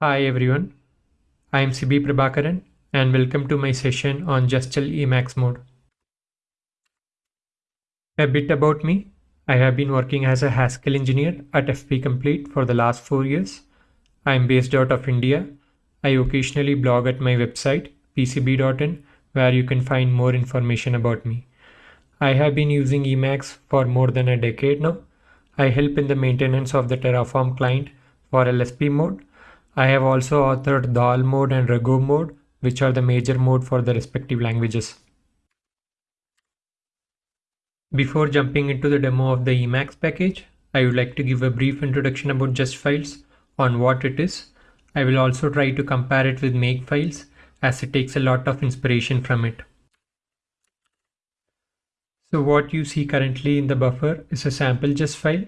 Hi everyone, I am Sibi Prabakaran and welcome to my session on Justl Emacs mode. A bit about me. I have been working as a Haskell engineer at FP Complete for the last four years. I am based out of India. I occasionally blog at my website psibi.in where you can find more information about me. I have been using Emacs for more than a decade now. I help in the maintenance of the Terraform client for LSP mode I have also authored Dhall mode and Rego mode, which are the major mode for the respective languages. Before jumping into the demo of the Emacs package, I would like to give a brief introduction about Just Files on what it is. I will also try to compare it with Make Files as it takes a lot of inspiration from it. So what you see currently in the buffer is a sample just file.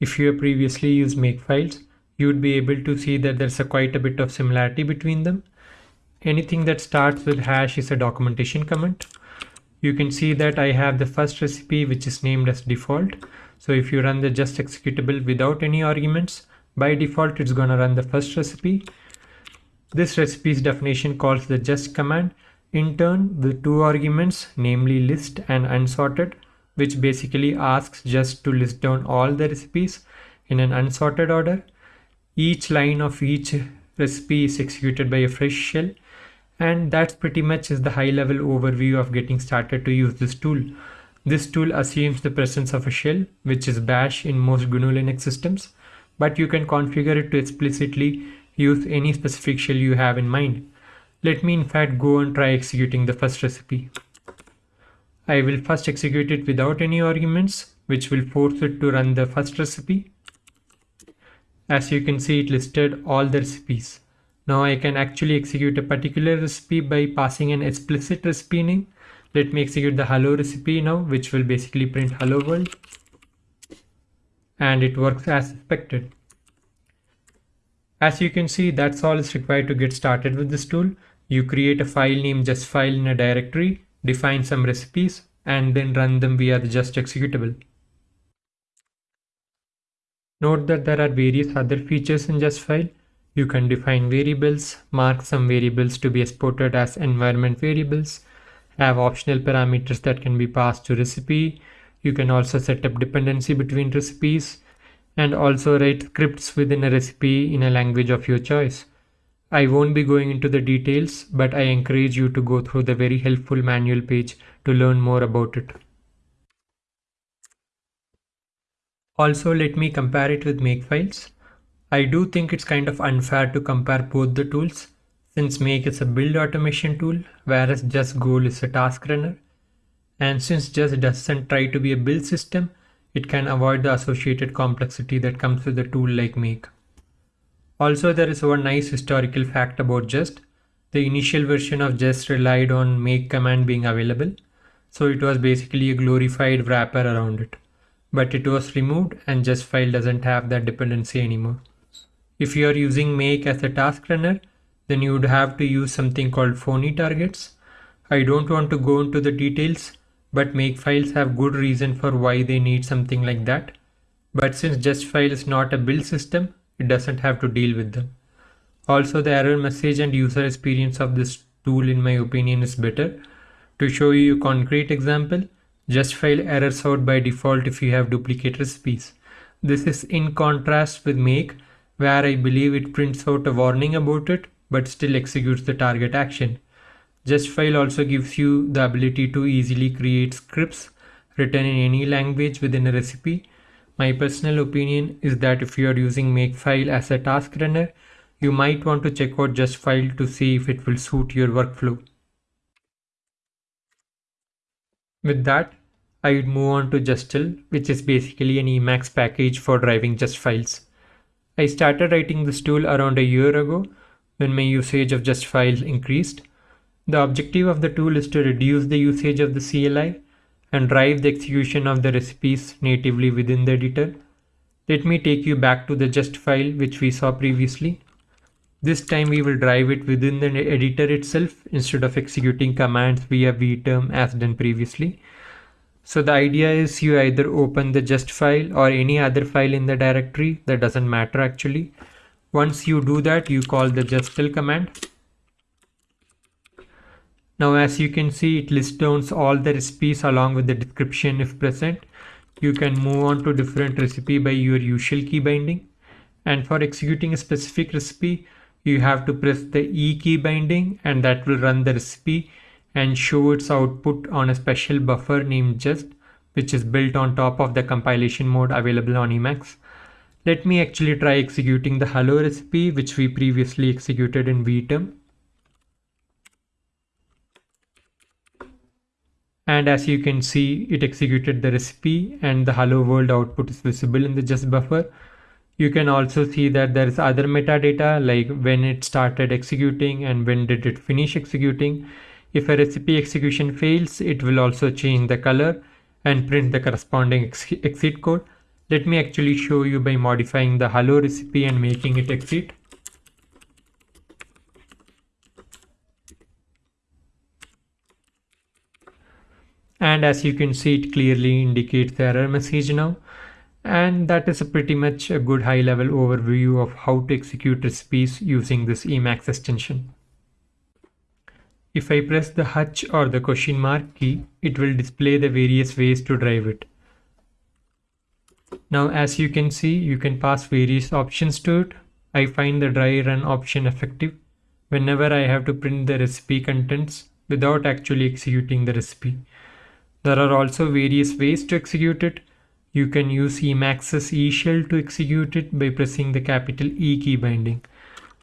If you have previously used Makefiles, you would be able to see that there's a quite a bit of similarity between them. Anything that starts with hash is a documentation comment. You can see that I have the first recipe which is named as default. So if you run the just executable without any arguments, by default it's gonna run the first recipe. This recipe's definition calls the just command. In turn, the two arguments, namely list and unsorted, which basically asks just to list down all the recipes in an unsorted order. Each line of each recipe is executed by a fresh shell and that's pretty much is the high level overview of getting started to use this tool. This tool assumes the presence of a shell, which is bash in most GNU Linux systems, but you can configure it to explicitly use any specific shell you have in mind. Let me in fact go and try executing the first recipe. I will first execute it without any arguments, which will force it to run the first recipe. As you can see, it listed all the recipes. Now I can actually execute a particular recipe by passing an explicit recipe name. Let me execute the hello recipe now, which will basically print hello world. And it works as expected. As you can see, that's all is required to get started with this tool. You create a file name just file in a directory, define some recipes, and then run them via the just executable. Note that there are various other features in Justfile. You can define variables, mark some variables to be exported as environment variables, have optional parameters that can be passed to recipe. You can also set up dependency between recipes and also write scripts within a recipe in a language of your choice. I won't be going into the details, but I encourage you to go through the very helpful manual page to learn more about it. Also, let me compare it with Makefiles. I do think it's kind of unfair to compare both the tools since Make is a build automation tool whereas Just Goal is a task runner. And since Just doesn't try to be a build system, it can avoid the associated complexity that comes with a tool like Make. Also, there is one nice historical fact about Just. The initial version of Just relied on make command being available, so it was basically a glorified wrapper around it but it was removed and Justfile doesn't have that dependency anymore. If you are using make as a task runner, then you would have to use something called phony targets. I don't want to go into the details, but Makefiles have good reason for why they need something like that. But since Justfile is not a build system, it doesn't have to deal with them. Also, the error message and user experience of this tool in my opinion is better. To show you a concrete example, Justfile errors out by default if you have duplicate recipes. This is in contrast with make where I believe it prints out a warning about it but still executes the target action. Justfile also gives you the ability to easily create scripts written in any language within a recipe. My personal opinion is that if you are using Makefile as a task runner, you might want to check out Justfile to see if it will suit your workflow. With that, I would move on to Justl, which is basically an Emacs package for driving just files. I started writing this tool around a year ago when my usage of just files increased. The objective of the tool is to reduce the usage of the CLI and drive the execution of the recipes natively within the editor. Let me take you back to the just file which we saw previously. This time we will drive it within the editor itself instead of executing commands via vterm as done previously. So the idea is you either open the just file or any other file in the directory that doesn't matter actually. Once you do that, you call the justl command. Now as you can see, it lists down all the recipes along with the description if present. You can move on to different recipe by your usual key binding. And for executing a specific recipe, you have to press the E key binding and that will run the recipe and show its output on a special buffer named just which is built on top of the compilation mode available on Emacs. Let me actually try executing the hello recipe which we previously executed in vterm. And as you can see, it executed the recipe and the hello world output is visible in the just buffer. You can also see that there is other metadata like when it started executing and when did it finish executing. If a recipe execution fails, it will also change the color and print the corresponding ex exit code. Let me actually show you by modifying the hello recipe and making it exit. And as you can see, it clearly indicates the error message now. And that is a pretty much a good high level overview of how to execute recipes using this Emacs extension. If I press the H or the question mark key, it will display the various ways to drive it. Now as you can see, you can pass various options to it. I find the dry run option effective whenever I have to print the recipe contents without actually executing the recipe. There are also various ways to execute it. You can use Emacs's E shell to execute it by pressing the capital E key binding.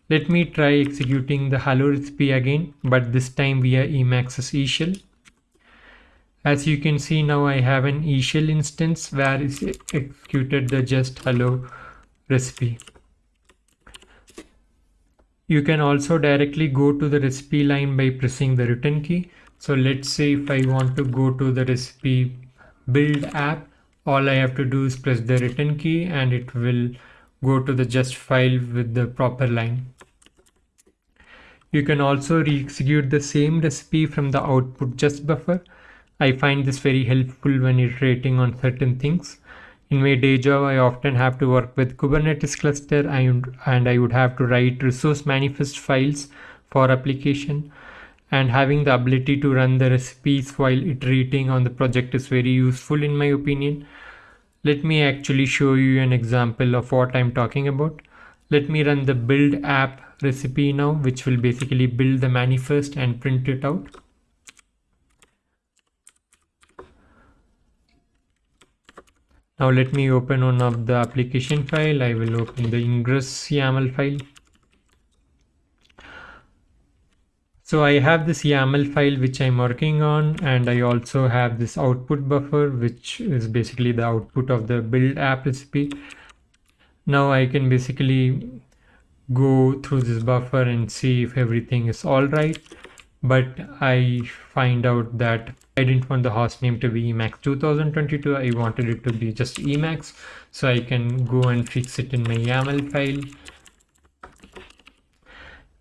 Let me try executing the hello recipe again, but this time via emacs eShell. As you can see now I have an eShell instance where is executed the just hello recipe. You can also directly go to the recipe line by pressing the return key. So let's say if I want to go to the recipe build app, all I have to do is press the return key and it will go to the just file with the proper line. You can also re-execute the same recipe from the output just buffer I find this very helpful when iterating on certain things. In my day job, I often have to work with Kubernetes cluster and, and I would have to write resource manifest files for application and having the ability to run the recipes while iterating on the project is very useful in my opinion. Let me actually show you an example of what I'm talking about. Let me run the build app recipe now, which will basically build the manifest and print it out. Now let me open one of the application file. I will open the ingress YAML file. So I have this YAML file which I'm working on and I also have this output buffer which is basically the output of the build app recipe. Now I can basically go through this buffer and see if everything is all right. But I find out that I didn't want the host name to be Emacs 2022. I wanted it to be just Emacs. So I can go and fix it in my YAML file.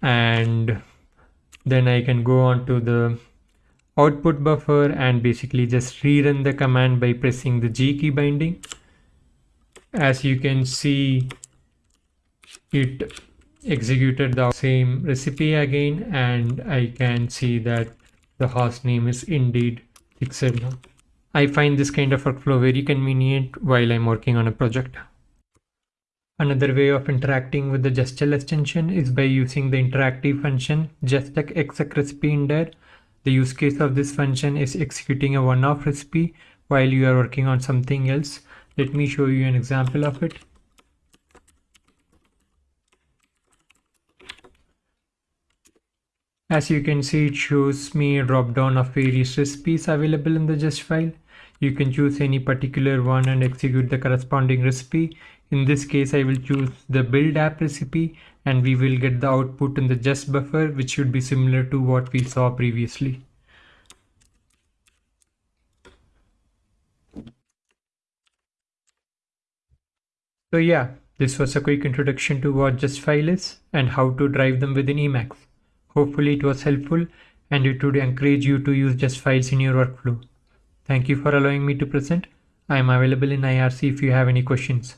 And then I can go on to the output buffer and basically just rerun the command by pressing the G key binding. As you can see, it executed the same recipe again and I can see that the host name is indeed Pixel. I find this kind of workflow very convenient while I'm working on a project. Another way of interacting with the justl extension is by using the interactive function justl-exec-recipe-in-dir. The use case of this function is executing a one-off recipe while you are working on something else. Let me show you an example of it. As you can see, it shows me a drop down of various recipes available in the just file. You can choose any particular one and execute the corresponding recipe. In this case, I will choose the build app recipe and we will get the output in the just buffer, which should be similar to what we saw previously. So yeah, this was a quick introduction to what just file is and how to drive them within Emacs. Hopefully it was helpful and it would encourage you to use just files in your workflow. Thank you for allowing me to present. I am available in IRC if you have any questions.